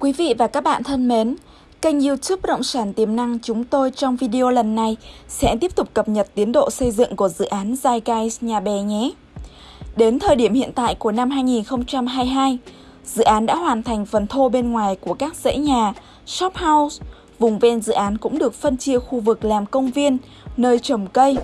Quý vị và các bạn thân mến, kênh youtube Bất động sản tiềm năng chúng tôi trong video lần này sẽ tiếp tục cập nhật tiến độ xây dựng của dự án Zeitgeist Nhà Bè nhé. Đến thời điểm hiện tại của năm 2022, dự án đã hoàn thành phần thô bên ngoài của các dãy nhà, shop house. Vùng ven dự án cũng được phân chia khu vực làm công viên, nơi trồng cây.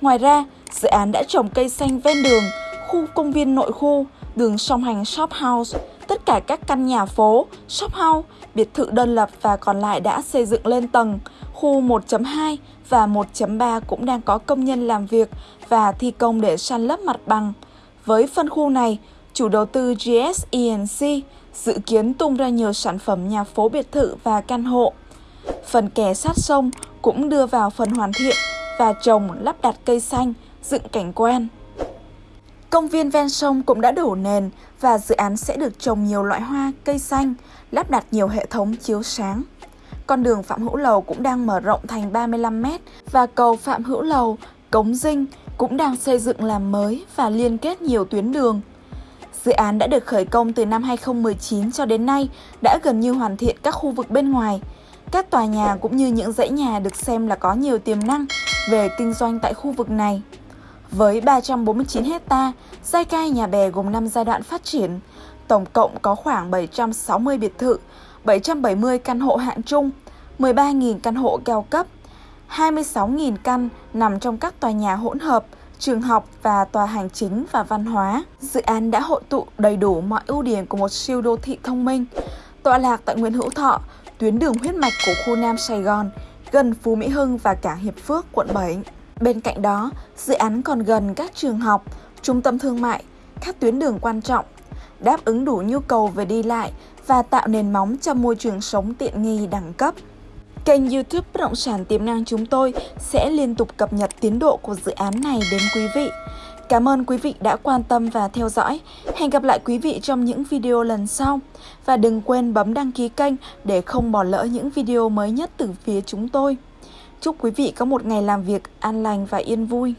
Ngoài ra, dự án đã trồng cây xanh ven đường, khu công viên nội khu, đường song hành shop house, tất cả các căn nhà phố, shop house, biệt thự đơn lập và còn lại đã xây dựng lên tầng. Khu 1.2 và 1.3 cũng đang có công nhân làm việc và thi công để san lấp mặt bằng. Với phân khu này, chủ đầu tư GSENC dự kiến tung ra nhiều sản phẩm nhà phố biệt thự và căn hộ. Phần kè sát sông cũng đưa vào phần hoàn thiện và trồng lắp đặt cây xanh, dựng cảnh quan. Công viên ven sông cũng đã đổ nền và dự án sẽ được trồng nhiều loại hoa, cây xanh, lắp đặt nhiều hệ thống chiếu sáng. Con đường Phạm Hữu Lầu cũng đang mở rộng thành 35m và cầu Phạm Hữu Lầu, Cống Dinh cũng đang xây dựng làm mới và liên kết nhiều tuyến đường. Dự án đã được khởi công từ năm 2019 cho đến nay đã gần như hoàn thiện các khu vực bên ngoài. Các tòa nhà cũng như những dãy nhà được xem là có nhiều tiềm năng về kinh doanh tại khu vực này. Với 349 hecta, giai cai nhà bè gồm 5 giai đoạn phát triển, tổng cộng có khoảng 760 biệt thự, 770 căn hộ hạng trung, 13.000 căn hộ cao cấp, 26.000 căn nằm trong các tòa nhà hỗn hợp, trường học và tòa hành chính và văn hóa. Dự án đã hội tụ đầy đủ mọi ưu điểm của một siêu đô thị thông minh, tọa lạc tại Nguyễn Hữu Thọ, tuyến đường huyết mạch của khu Nam Sài Gòn, gần Phú Mỹ Hưng và cảng Hiệp Phước, quận 7. Bên cạnh đó, dự án còn gần các trường học, trung tâm thương mại, các tuyến đường quan trọng, đáp ứng đủ nhu cầu về đi lại và tạo nền móng cho môi trường sống tiện nghi đẳng cấp. Kênh youtube Bất động sản tiềm năng chúng tôi sẽ liên tục cập nhật tiến độ của dự án này đến quý vị. Cảm ơn quý vị đã quan tâm và theo dõi. Hẹn gặp lại quý vị trong những video lần sau. Và đừng quên bấm đăng ký kênh để không bỏ lỡ những video mới nhất từ phía chúng tôi. Chúc quý vị có một ngày làm việc an lành và yên vui.